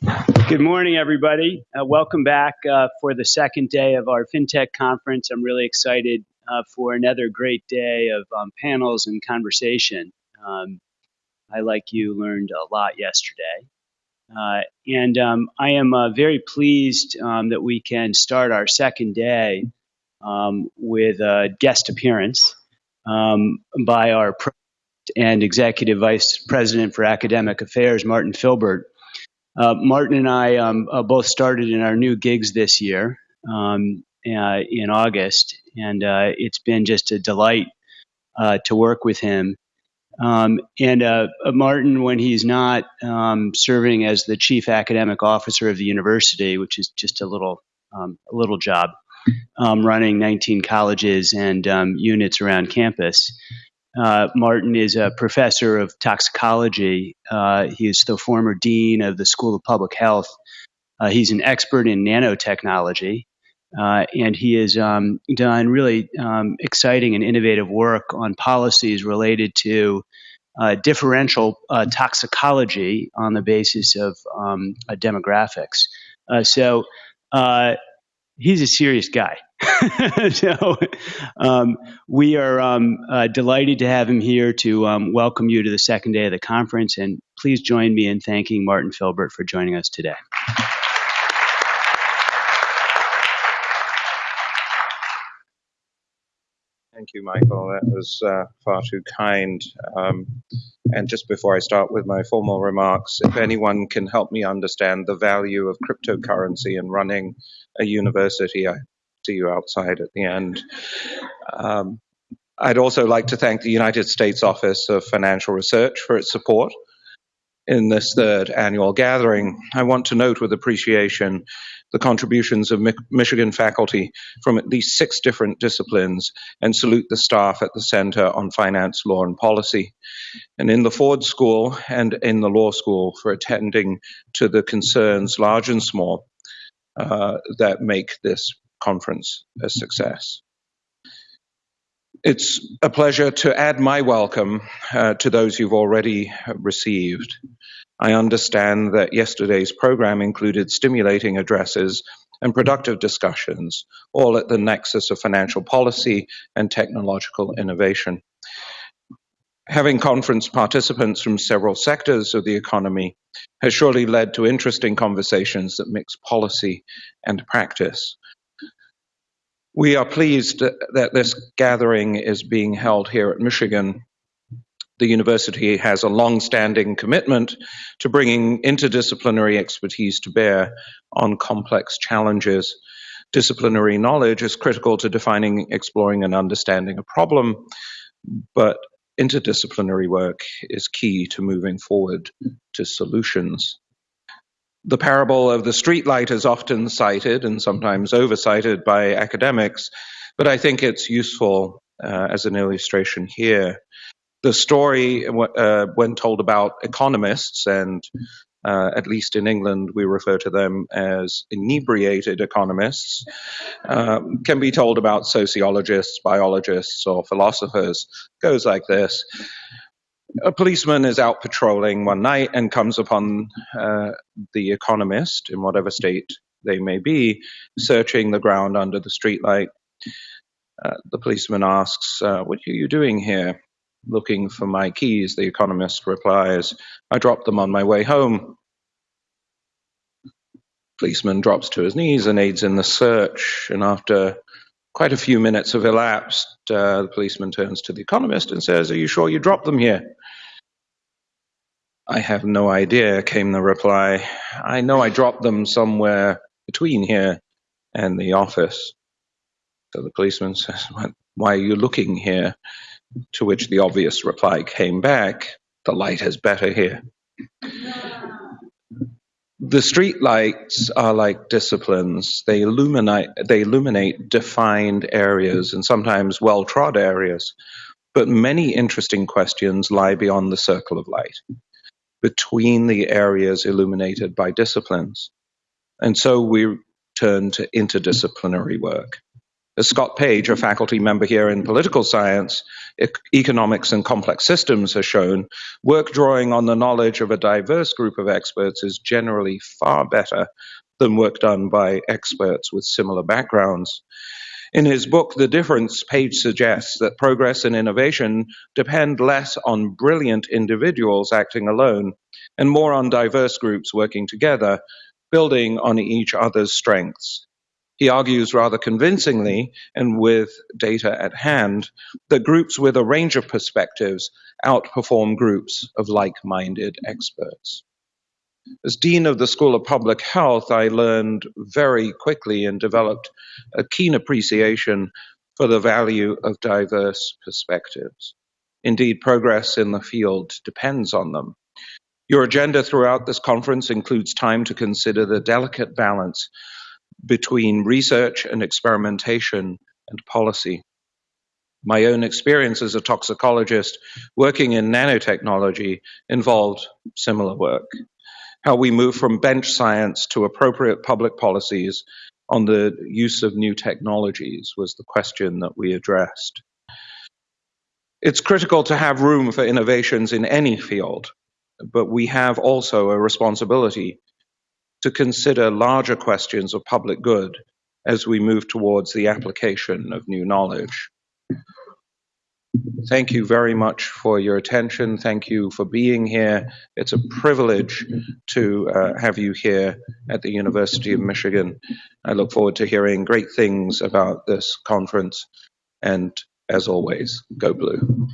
Good morning, everybody. Uh, welcome back uh, for the second day of our FinTech conference. I'm really excited uh, for another great day of um, panels and conversation. Um, I, like you, learned a lot yesterday. Uh, and um, I am uh, very pleased um, that we can start our second day um, with a guest appearance um, by our and Executive Vice President for Academic Affairs, Martin Philbert. Uh, Martin and I um, uh, both started in our new gigs this year um, uh, in August, and it's been just a delight to work with him. Um, and uh, Martin, when he's not um, serving as the chief academic officer of the university, which is just a little um, a little job, um, running 19 colleges and units around campus. Uh, Martin is a professor of toxicology. Uh, he is the former dean of the School of Public Health. Uh, he's an expert in nanotechnology, uh, and he has um, done really um, exciting and innovative work on policies related to uh, differential uh, toxicology on the basis of um, demographics. so he's a serious guy. so um, we are um, uh, delighted to have him here to um, welcome you to the second day of the conference. And please join me in thanking Martin Philbert for joining us today. Thank you, Michael. That was uh, far too kind. Um, and just before I start with my formal remarks, if anyone can help me understand the value of cryptocurrency in running a university, I see you outside at the end. Um, I'd also like to thank the United States Office of Financial Research for its support in this third annual gathering. I want to note with appreciation the contributions of Mi Michigan faculty from at least six different disciplines and salute the staff at the Center on Finance, Law, and Policy, and in the Ford School and in the Law School for attending to the concerns, large and small, uh, that make this conference a success. It's a pleasure to add my welcome uh, to those you've already received. I understand that yesterday's program included stimulating addresses and productive discussions, all at the nexus of financial policy and technological innovation. Having conference participants from several sectors of the economy has surely led to interesting conversations that mix policy and practice. We are pleased that this gathering is being held here at Michigan the university has a long-standing commitment to bringing interdisciplinary expertise to bear on complex challenges. Disciplinary knowledge is critical to defining, exploring, and understanding a problem, but interdisciplinary work is key to moving forward to solutions. The parable of the streetlight is often cited and sometimes oversighted by academics, but I think it's useful uh, as an illustration here the story, uh, when told about economists, and uh, at least in England we refer to them as inebriated economists, uh, can be told about sociologists, biologists, or philosophers. goes like this. A policeman is out patrolling one night and comes upon uh, the economist, in whatever state they may be, searching the ground under the streetlight. Uh, the policeman asks, uh, What are you doing here? Looking for my keys, the economist replies, I dropped them on my way home. Policeman drops to his knees and aids in the search, and after quite a few minutes have elapsed, uh, the policeman turns to the economist and says, Are you sure you dropped them here? I have no idea, came the reply. I know I dropped them somewhere between here and the office. So the policeman says, Why are you looking here? To which the obvious reply came back, the light is better here. The street lights are like disciplines. They illuminate, they illuminate defined areas and sometimes well-trod areas. But many interesting questions lie beyond the circle of light, between the areas illuminated by disciplines. And so we turn to interdisciplinary work As Scott Page, a faculty member here in political science, economics, and complex systems has shown, work drawing on the knowledge of a diverse group of experts is generally far better than work done by experts with similar backgrounds. In his book, The Difference, Page suggests that progress and innovation depend less on brilliant individuals acting alone and more on diverse groups working together, building on each other's strengths. He argues rather convincingly and with data at hand that groups with a range of perspectives outperform groups of like minded experts. As Dean of the School of Public Health, I learned very quickly and developed a keen appreciation for the value of diverse perspectives. Indeed, progress in the field depends on them. Your agenda throughout this conference includes time to consider the delicate balance between research and experimentation and policy. My own experience as a toxicologist working in nanotechnology involved similar work how we move from bench science to appropriate public policies on the use of new technologies was the question that we addressed. It's critical to have room for innovations in any field, but we have also a responsibility to consider larger questions of public good as we move towards the application of new knowledge. Thank you very much for your attention. Thank you for being here. It's a privilege to uh, have you here at the University of Michigan. I look forward to hearing great things about this conference. And as always, go blue.